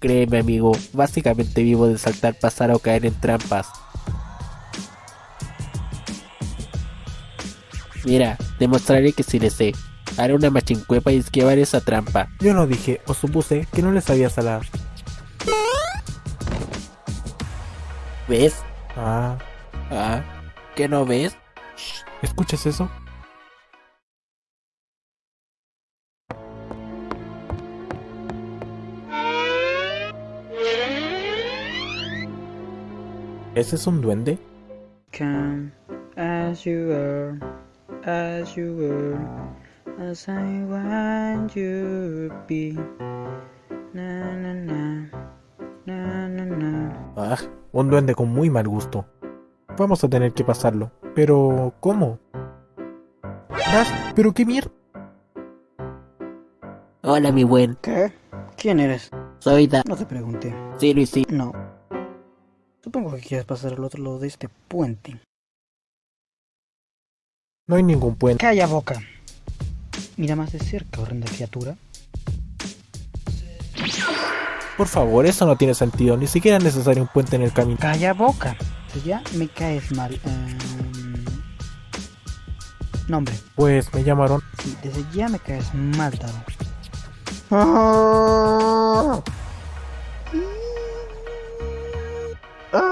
Créeme amigo, básicamente vivo de saltar, pasar o caer en trampas. Mira, demostraré que sí le sé. Haré una machincuepa y esquivar esa trampa. Yo no dije o supuse que no le sabía salar. ¿Ves? Ah, Ah, ¿qué no ves? ¿escuchas eso? ¿Ese es un duende? Come as you are, as you were, as I want you to be. Na na na, na na na. Ah, un duende con muy mal gusto. Vamos a tener que pasarlo. Pero, ¿cómo? Dash, ¿pero qué mierda? Hola mi buen, ¿Qué? ¿Quién eres? soy Da... No te pregunté. Sí, Luis, sí. No. Supongo que quieres pasar al otro lado de este puente. No hay ningún puente. Calla boca. Mira más de cerca, horrenda criatura. Por favor, eso no tiene sentido. Ni siquiera es necesario un puente en el camino. Calla boca. Ya me caes mal. Em, Nombre. Pues me llamaron. Sí, desde ya me caes mal, Taro. Para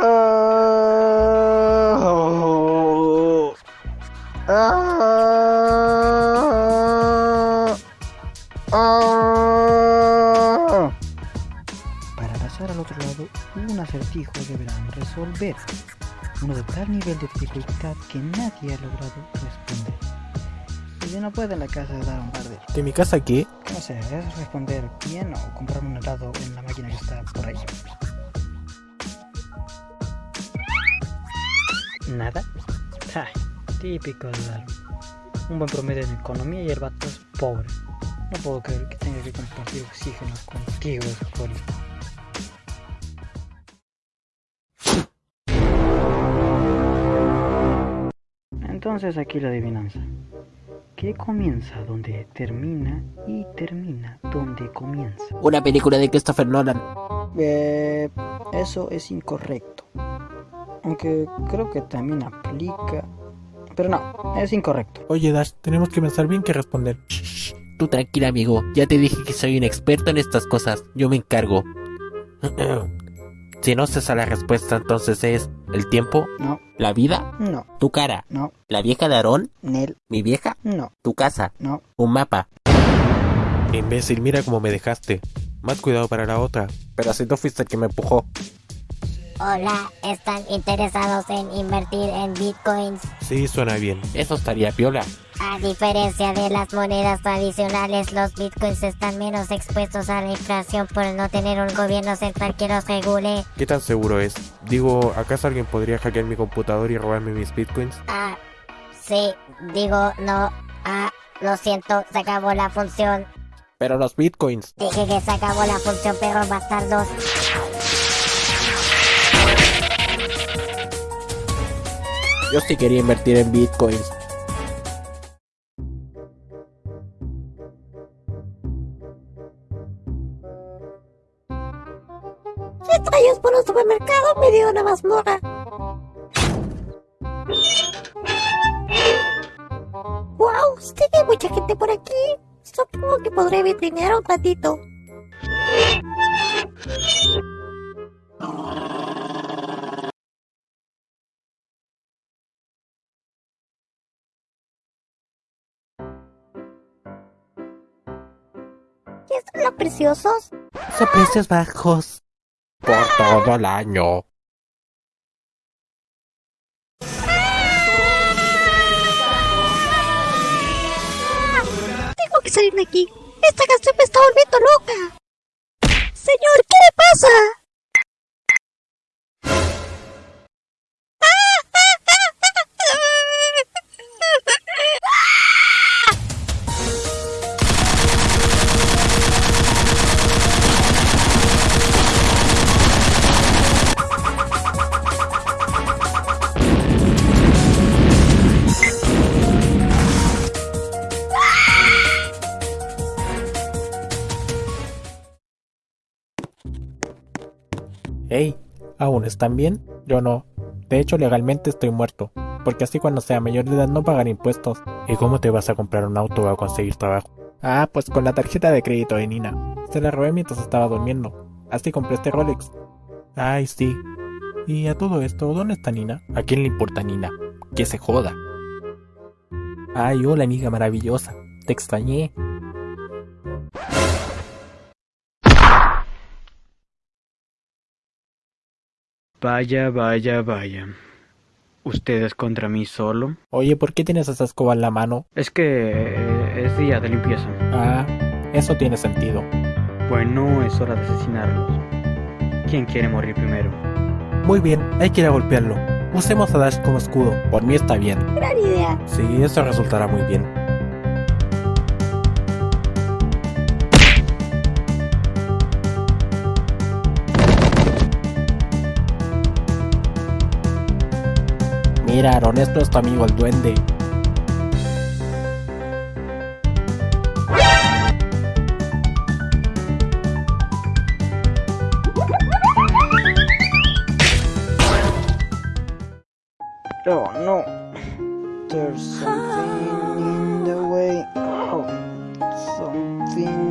pasar al otro lado, un acertijo deberán resolver. Uno de tal nivel de dificultad que nadie ha logrado responder. Y si no puede en la casa dar un par de... ¿De mi casa qué? No sé, es responder bien o comprar un helado en la máquina que está por ahí. ¿Nada? Ja, típico de dar. Un buen promedio en economía y el vato es pobre. No puedo creer que tenga que compartir oxígeno contigo, Scotty. Entonces aquí la adivinanza. ¿Qué comienza donde termina y termina donde comienza? Una película de Christopher Nolan. Eh, eso es incorrecto. Aunque creo que también aplica. Pero no, es incorrecto. Oye, Dash, tenemos que pensar bien qué responder. Tú tranquila amigo, ya te dije que soy un experto en estas cosas, yo me encargo. si no sé la respuesta, entonces es el tiempo, No, la vida, no, tu cara, no, la vieja de Aarón, Nel, mi vieja, no, tu casa, no. un mapa. Imbécil, mira cómo me dejaste. Más cuidado para la otra. Pero si tú fuiste el que me empujó. Hola, ¿están interesados en invertir en bitcoins? Sí, suena bien. Eso estaría piola. A diferencia de las monedas tradicionales, los bitcoins están menos expuestos a la inflación por no tener un gobierno central que los regule. ¿Qué tan seguro es? Digo, ¿acaso alguien podría hackear mi computador y robarme mis bitcoins? Ah, sí, digo no. Ah, lo siento, se acabó la función. Pero los bitcoins. Dije que se acabó la función, perros bastardos. Yo sí quería invertir en bitcoins. Rayos por un supermercado me dio una mazmorra. Wow, que hay mucha gente por aquí. Supongo que podré vitrinear un ratito. ¿Qué son los preciosos? Son precios bajos. Por todo el año. Tengo que salir de aquí. Esta canción me está volviendo loca. Señor, ¿qué le pasa? Hey, ¿aún están bien? Yo no. De hecho, legalmente estoy muerto, porque así cuando sea mayor de edad no pagaré impuestos. ¿Y cómo te vas a comprar un auto o a conseguir trabajo? Ah, pues con la tarjeta de crédito de Nina. Se la robé mientras estaba durmiendo. Así compré este Rolex. Ay, sí. Y a todo esto, ¿dónde está Nina? ¿A quién le importa Nina? Que se joda. Ay, hola amiga maravillosa. Te extrañé. Vaya, vaya, vaya. ¿Ustedes contra mí solo? Oye, ¿por qué tienes esa escoba en la mano? Es que eh, es día de limpieza. Ah, eso tiene sentido. Bueno, es hora de asesinarlos. ¿Quién quiere morir primero? Muy bien, hay que ir a golpearlo. Usemos a Dash como escudo. Por mí está bien. Gran idea. Sí, eso resultará muy bien. Mira, Aaron, esto es tu amigo el duende. Oh, no. There's something in the way. Oh, something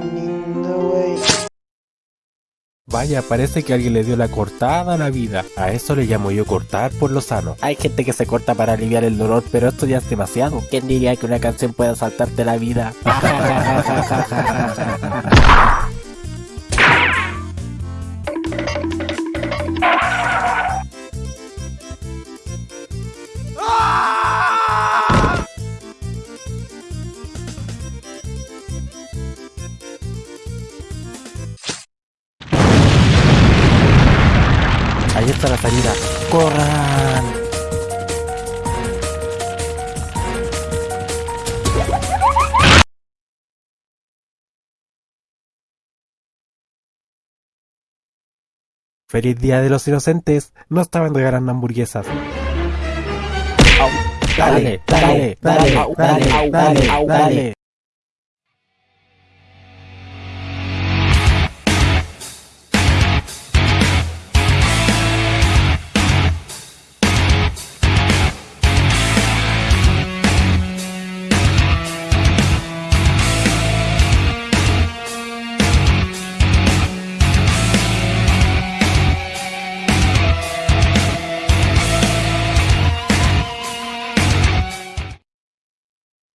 Vaya, parece que alguien le dio la cortada a la vida. A eso le llamo yo cortar por lo sano. Hay gente que se corta para aliviar el dolor, pero esto ya es demasiado. ¿Quién diría que una canción pueda saltarte la vida? salida. ¡Corran! ¡Feliz Día de los Inocentes! No estaban regalando hamburguesas. Dale, dale, dale, dale, dale, dale, dale.